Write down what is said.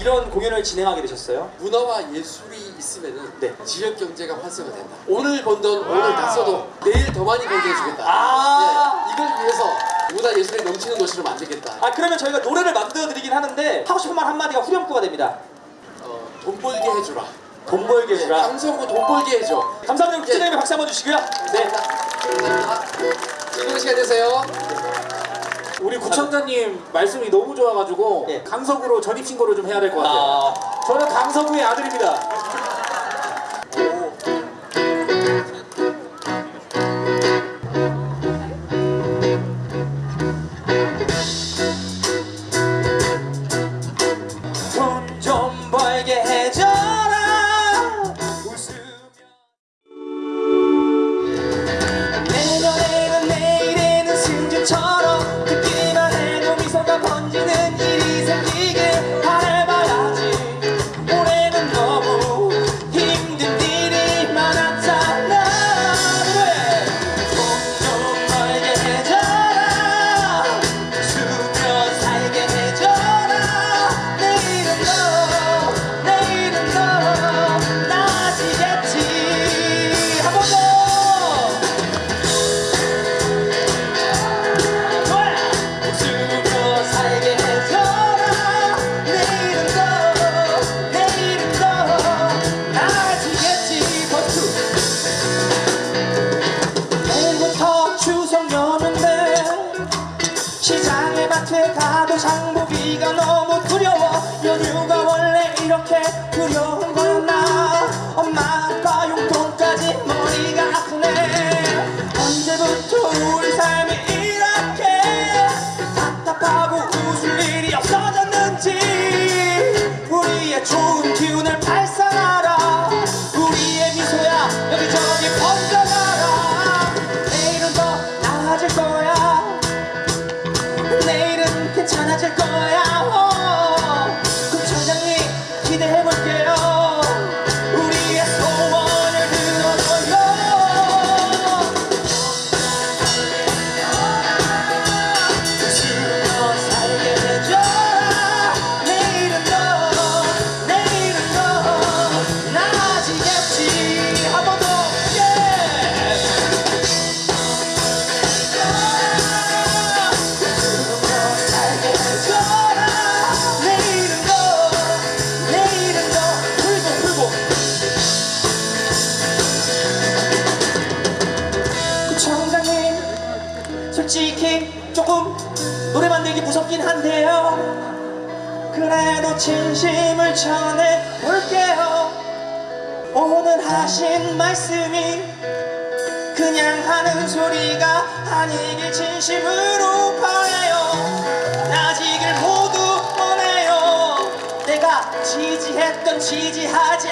이런 공연을 진행하게 되셨어요? 문화와 예술이 있으면은 네. 지역 경제가 활성화 된다. 오늘 번 돈 오늘 다 써도 내일 더 많이 벌게 해주겠다. 아. 네, 이걸 위해서 문화 예술이 넘치는 도시로 만들겠다. 아 그러면 저희가 노래를 만들어 드리긴 하는데 하고 싶은 말 한마디가 후렴구가 됩니다. 어, 돈 벌게 해주라. 돈 벌게 해주라. 방송국 돈 벌게 해줘. 감사합니다. 국제대회 박수 한번 주시고요. 네. 감사합니다. 즐거운 시간 되세요. 우리 구청장님 말씀이 너무 좋아가지고 예. 강서구로 전입 신고를 좀 해야 될 것 같아요. 아, 저는 강서구의 아들입니다. 우 조금 노래 만들기 무섭긴 한데요. 그래도 진심을 전해볼게요. 오늘 하신 말씀이 그냥 하는 소리가 아니길 진심으로 바래요. 나지길 모두 원해요. 내가 지지했던 지지하지